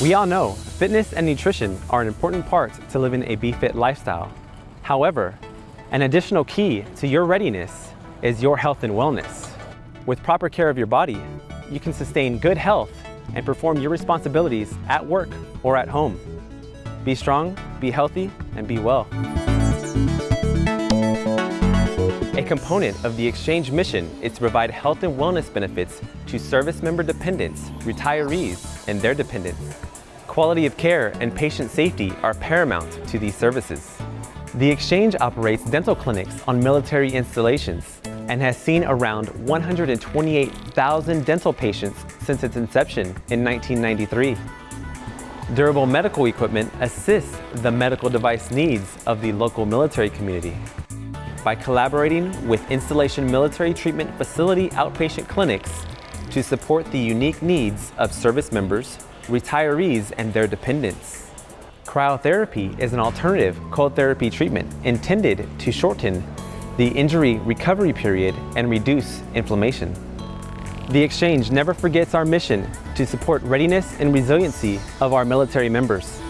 We all know fitness and nutrition are an important part to living a BeFit lifestyle. However, an additional key to your readiness is your health and wellness. With proper care of your body, you can sustain good health and perform your responsibilities at work or at home. Be strong, be healthy, and be well. Component of the exchange mission is to provide health and wellness benefits to service member dependents, retirees, and their dependents. Quality of care and patient safety are paramount to these services. The Exchange operates dental clinics on military installations and has seen around 128,000 dental patients since its inception in 1993. Durable medical equipment assists the medical device needs of the local military community. By collaborating with Installation Military Treatment Facility outpatient clinics to support the unique needs of service members, retirees, and their dependents. Cryotherapy is an alternative cold therapy treatment intended to shorten the injury recovery period and reduce inflammation. The Exchange never forgets our mission to support readiness and resiliency of our military members.